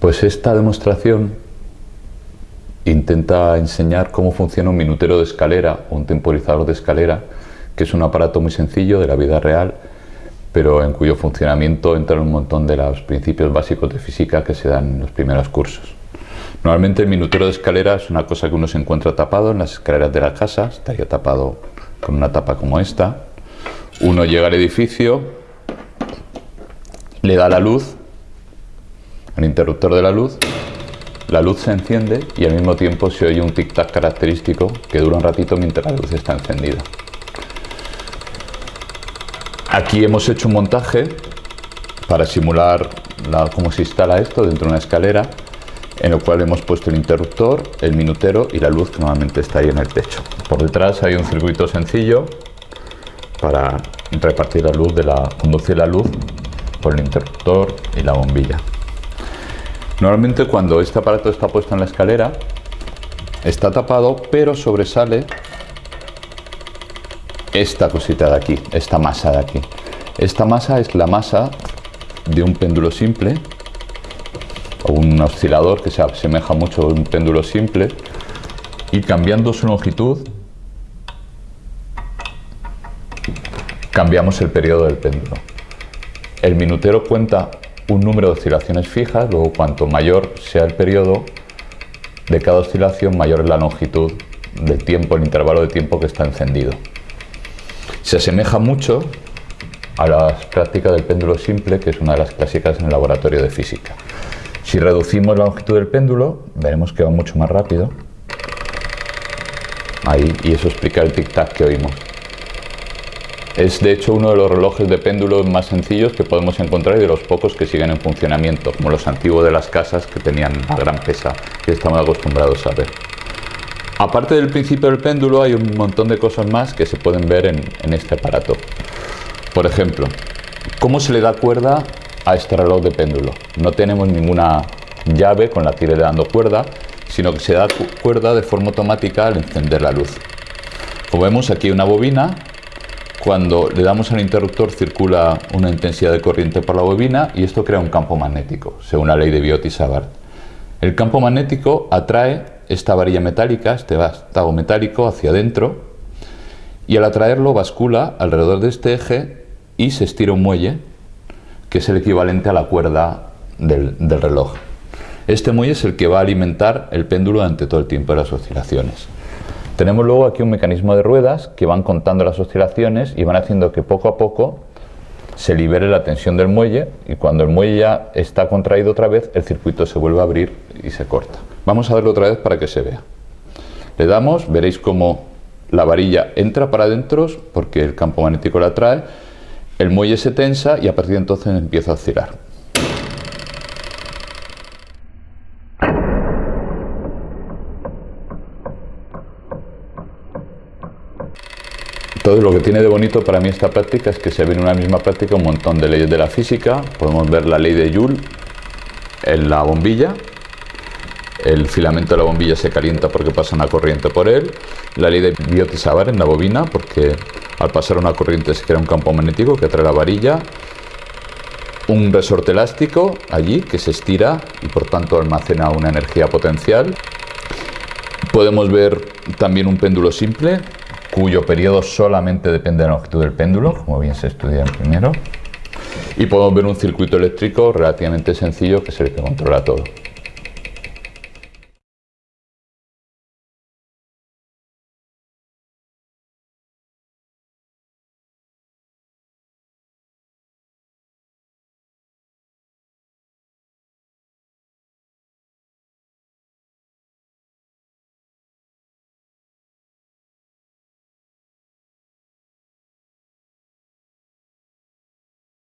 Pues esta demostración intenta enseñar cómo funciona un minutero de escalera o un temporizador de escalera, que es un aparato muy sencillo de la vida real, pero en cuyo funcionamiento entran un montón de los principios básicos de física que se dan en los primeros cursos. Normalmente el minutero de escalera es una cosa que uno se encuentra tapado en las escaleras de la casa, estaría tapado con una tapa como esta. Uno llega al edificio, le da la luz, al interruptor de la luz, la luz se enciende y al mismo tiempo se oye un tic-tac característico que dura un ratito mientras la luz está encendida. Aquí hemos hecho un montaje para simular cómo se instala esto dentro de una escalera en el cual hemos puesto el interruptor, el minutero y la luz que normalmente está ahí en el techo. Por detrás hay un circuito sencillo para repartir la luz, de la, conducir la luz por el interruptor y la bombilla. Normalmente cuando este aparato está puesto en la escalera está tapado pero sobresale esta cosita de aquí, esta masa de aquí. Esta masa es la masa de un péndulo simple o un oscilador que se asemeja mucho a un péndulo simple y cambiando su longitud cambiamos el periodo del péndulo. El minutero cuenta un número de oscilaciones fijas, luego cuanto mayor sea el periodo de cada oscilación, mayor es la longitud del tiempo, el intervalo de tiempo que está encendido. Se asemeja mucho a la práctica del péndulo simple, que es una de las clásicas en el laboratorio de física. Si reducimos la longitud del péndulo, veremos que va mucho más rápido. Ahí, y eso explica el tic-tac que oímos. Es de hecho uno de los relojes de péndulo más sencillos que podemos encontrar y de los pocos que siguen en funcionamiento, como los antiguos de las casas que tenían una gran pesa que estamos acostumbrados a ver. Aparte del principio del péndulo hay un montón de cosas más que se pueden ver en, este aparato. Por ejemplo, cómo se le da cuerda a este reloj de péndulo. No tenemos ninguna llave con la que iré dando cuerda, sino que se da cuerda de forma automática al encender la luz. Como vemos aquí una bobina, cuando le damos al interruptor circula una intensidad de corriente por la bobina y esto crea un campo magnético, según la ley de Biot-Savart. El campo magnético atrae esta varilla metálica, este vástago metálico hacia adentro y al atraerlo bascula alrededor de este eje y se estira un muelle que es el equivalente a la cuerda del, reloj. Este muelle es el que va a alimentar el péndulo durante todo el tiempo de las oscilaciones. Tenemos luego aquí un mecanismo de ruedas que van contando las oscilaciones y van haciendo que poco a poco se libere la tensión del muelle y cuando el muelle ya está contraído otra vez, el circuito se vuelve a abrir y se corta. Vamos a verlo otra vez para que se vea. Le damos, veréis cómo la varilla entra para adentro porque el campo magnético la atrae el muelle se tensa y a partir de entonces empieza a oscilar. Todo lo que tiene de bonito para mí esta práctica es que se ve en una misma práctica un montón de leyes de la física. Podemos ver la ley de Joule en la bombilla. El filamento de la bombilla se calienta porque pasa una corriente por él. La ley de Biot-Savart en la bobina porque al pasar una corriente se crea un campo magnético que atrae la varilla, un resorte elástico allí que se estira y por tanto almacena una energía potencial. Podemos ver también un péndulo simple cuyo periodo solamente depende de la longitud del péndulo, como bien se estudia en primero. Y podemos ver un circuito eléctrico relativamente sencillo que es el que controla todo.